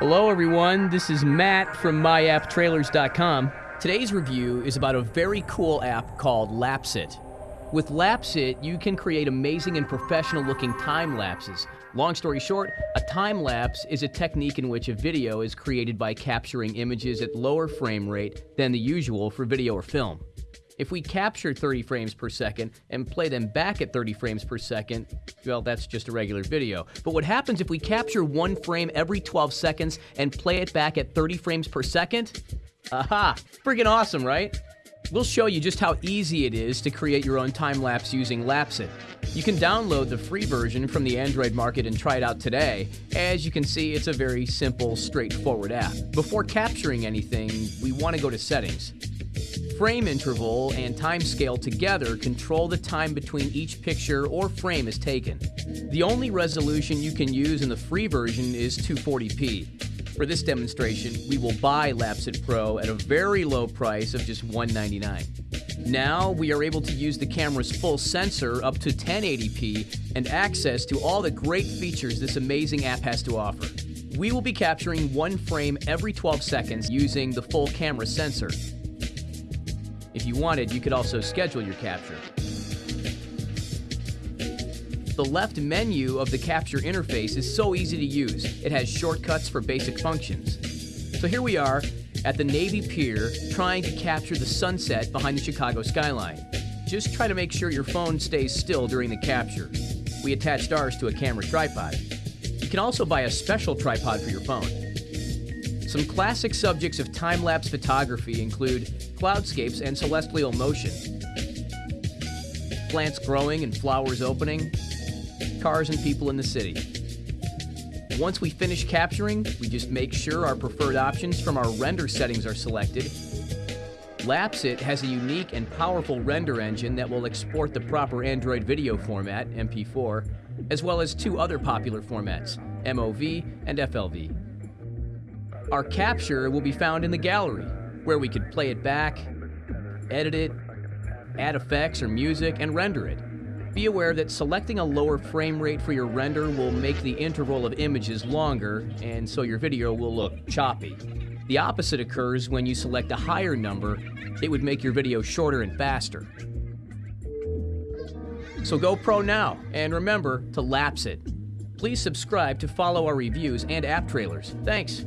Hello, everyone. This is Matt from MyAppTrailers.com. Today's review is about a very cool app called Lapse It. With Lapse It, you can create amazing and professional looking time lapses. Long story short, a time lapse is a technique in which a video is created by capturing images at lower frame rate than the usual for video or film. If we capture 30 frames per second and play them back at 30 frames per second, well, that's just a regular video. But what happens if we capture one frame every 12 seconds and play it back at 30 frames per second? Aha! Freaking awesome, right? We'll show you just how easy it is to create your own time lapse using Lapse It. You can download the free version from the Android market and try it out today. As you can see, it's a very simple, straightforward app. Before capturing anything, we want to go to Settings. Frame interval and time scale together control the time between each picture or frame is taken. The only resolution you can use in the free version is 240p. For this demonstration, we will buy Lapse It Pro at a very low price of just 199. Now we are able to use the camera's full sensor up to 1080p and access to all the great features this amazing app has to offer. We will be capturing one frame every 12 seconds using the full camera sensor. If you wanted, you could also schedule your capture. The left menu of the capture interface is so easy to use. It has shortcuts for basic functions. So here we are at the Navy Pier trying to capture the sunset behind the Chicago skyline. Just try to make sure your phone stays still during the capture. We attached ours to a camera tripod. You can also buy a special tripod for your phone. Some classic subjects of time-lapse photography include cloudscapes and celestial motion, plants growing and flowers opening, cars and people in the city. Once we finish capturing, we just make sure our preferred options from our render settings are selected. Lapse It has a unique and powerful render engine that will export the proper Android video format, MP4, as well as two other popular formats, MOV and FLV. Our capture will be found in the gallery, where we could play it back, edit it, add effects or music, and render it. Be aware that selecting a lower frame rate for your render will make the interval of images longer, and so your video will look choppy. The opposite occurs when you select a higher number, it would make your video shorter and faster. So go pro now, and remember to lapse it. Please subscribe to follow our reviews and app trailers. Thanks.